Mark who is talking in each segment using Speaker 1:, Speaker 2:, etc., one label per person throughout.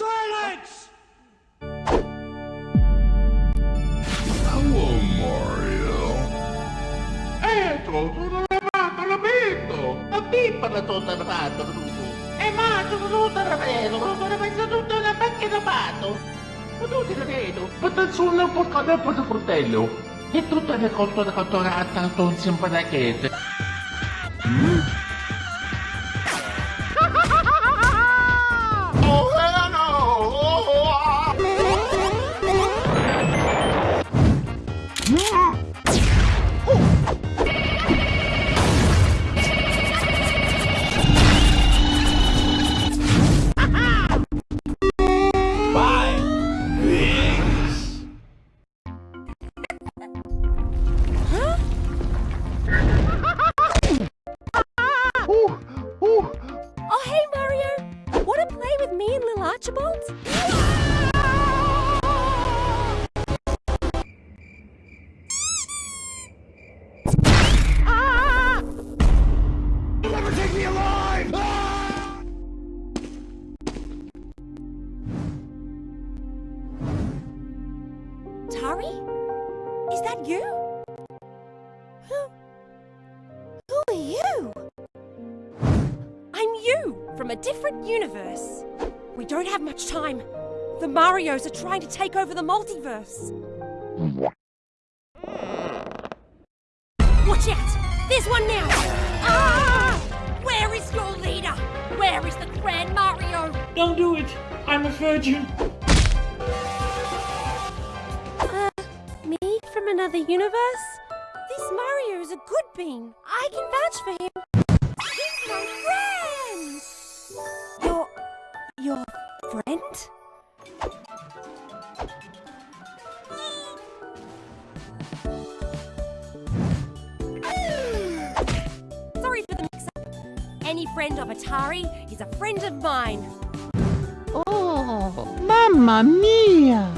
Speaker 1: Silence! Hello, Mario. Ecco, sono arrivato, lo vedo! Ma pippala sono arrivato, Bruno! E eh, ma sono tutto arrivato, sono messo tutto una macchina pato! Ma tu ti credo? Ma te sono un po' capo di fratello! E tutto è colto da cottorata, non sembra da
Speaker 2: che... Mm? Universe. We don't have much time. The Marios are trying to take over the multiverse. Watch out! There's one now! Ah! Where is your leader? Where is the Grand Mario?
Speaker 3: Don't do it. I'm a virgin.
Speaker 2: Uh, me from another universe? This Mario is a good bean. I can vouch for him. Friend of Atari is a friend of mine.
Speaker 4: Oh, mamma mia!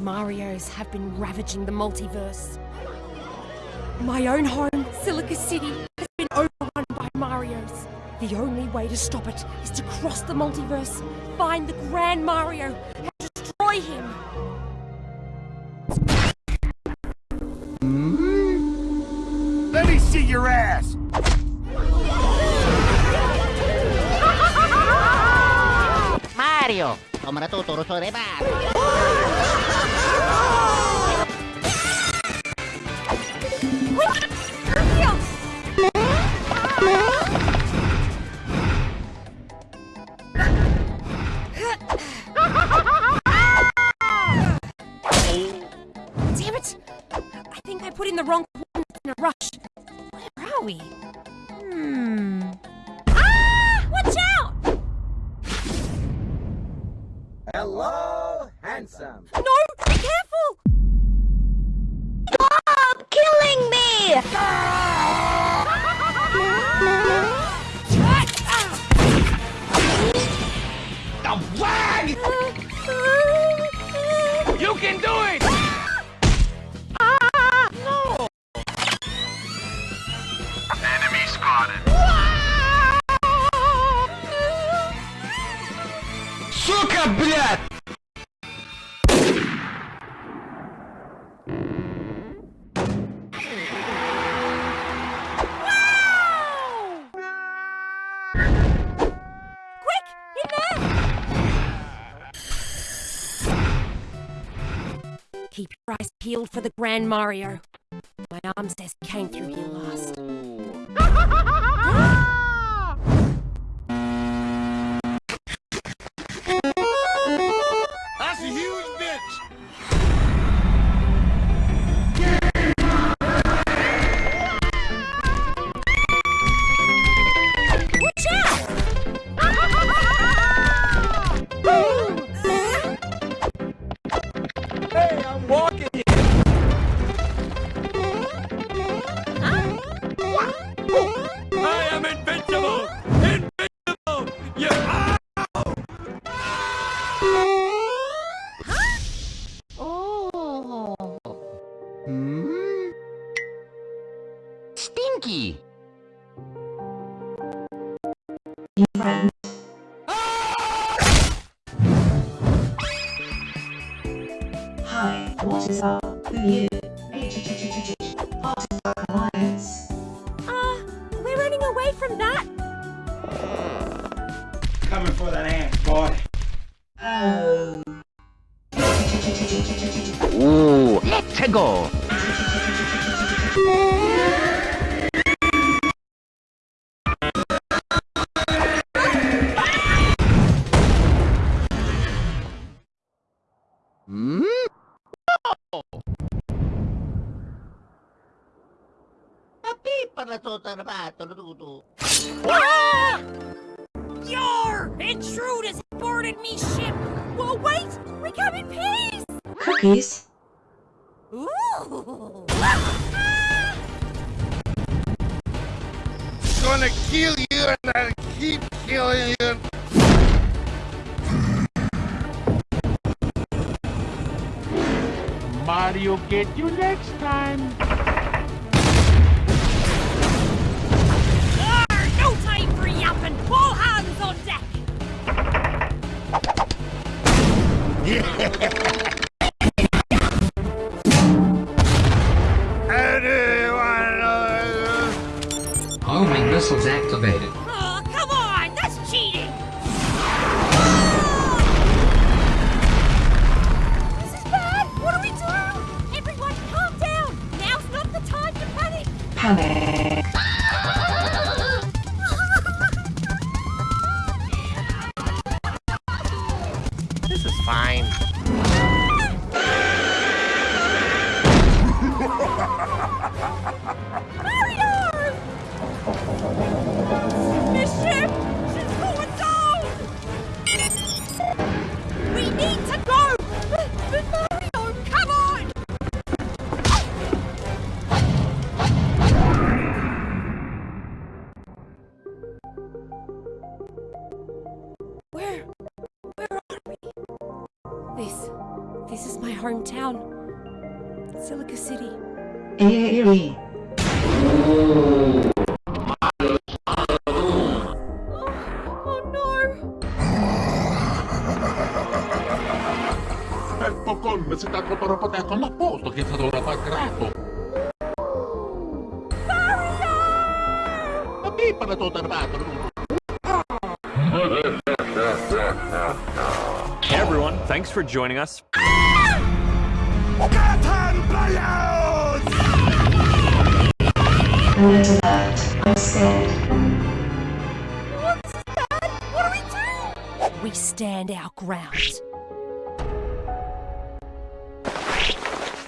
Speaker 2: Marios have been ravaging the multiverse. My own home, Silica City, has been overrun by Marios. The only way to stop it is to cross the multiverse, find the Grand Mario, and destroy him. Hmm?
Speaker 1: Let me see your ass!
Speaker 5: Mario.
Speaker 2: Damn it! I think I put in the wrong coordinates in a rush. Where are we?
Speaker 6: Hello, handsome.
Speaker 2: No! Be careful!
Speaker 4: Stop killing me!
Speaker 1: The
Speaker 2: that! Keep your eyes peeled for the Grand Mario. My arm says came through here last.
Speaker 5: Right.
Speaker 7: Hi, what is up with you? Alliance. Uh, we're running away from that. Coming
Speaker 5: for that ant,
Speaker 1: boy. Oh. Ooh, let's go. Ah! pala to tarabato luto.
Speaker 2: Your intruders boarded me ship! Whoa, wait! We come in peace!
Speaker 7: Cookies.
Speaker 2: Ooh!
Speaker 6: Gonna kill you and I'll keep killing you.
Speaker 1: Mario get you next time.
Speaker 8: Homing missiles activated.
Speaker 2: Oh, come on! That's cheating! This is bad! What do we do? Everyone, calm down! Now's not the time to panic!
Speaker 7: Panic.
Speaker 2: Where? Where are we? This. This is my hometown. Silica City.
Speaker 7: Eerie.
Speaker 2: Oh, oh no!
Speaker 1: Ecco come si sta troppo con a posto che è stato rapagrato. Ati pala to tarabato luto.
Speaker 9: Hey everyone, thanks for joining us.
Speaker 7: A little hurt. I'm scared.
Speaker 2: This! What do we do? We stand our ground.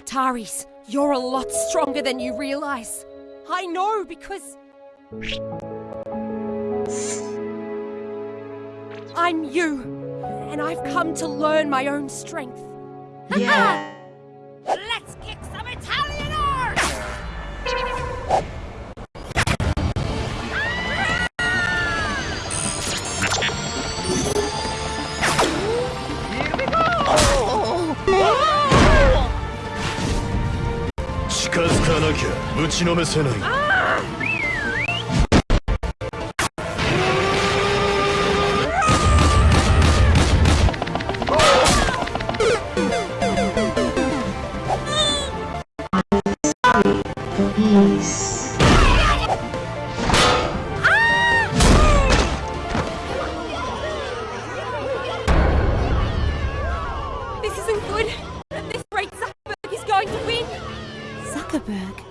Speaker 2: Taris, you're a lot stronger than you realize. I know because. I'm you, and I've come to learn my own strength.
Speaker 7: Yeah.
Speaker 2: Let's kick some Italian arse!
Speaker 7: Peace.
Speaker 2: Zuckerberg?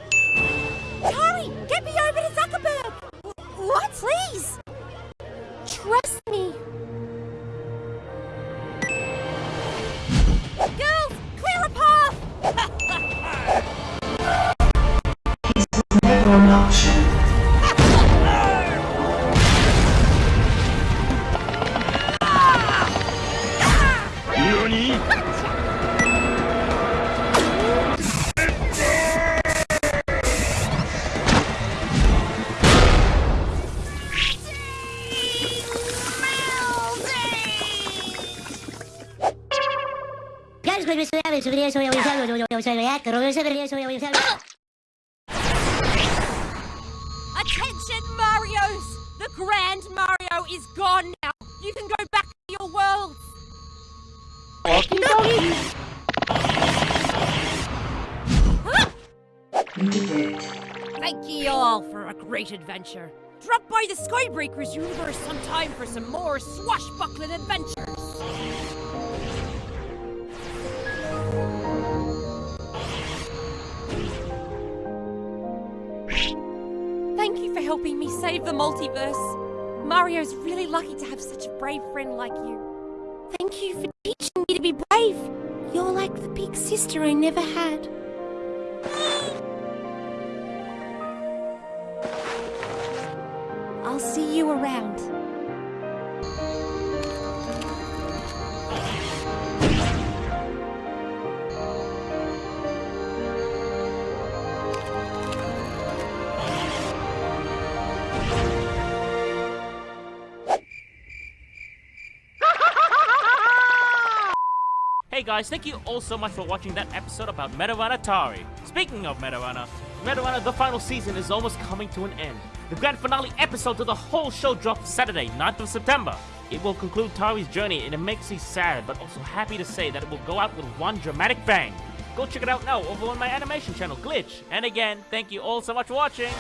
Speaker 2: Attention, Marios! The Grand Mario is gone now. You can go back to your world. Thank ye all for a great adventure. Drop by the Skybreakers universe sometime for some more swashbuckling adventures. Save the multiverse. Mario's really lucky to have such a brave friend like you. Thank you for teaching me to be brave. You're like the big sister I never had. I'll see you around.
Speaker 10: Guys, thank you all so much for watching that episode about Meta Runner Atari. Speaking of Meta Runner, Metarana the final season is almost coming to an end. The grand finale episode to the whole show drops Saturday, 9th of September. It will conclude Tari's journey and it makes me sad but also happy to say that it will go out with one dramatic bang. Go check it out now over on my animation channel, Glitch. And again, thank you all so much for watching.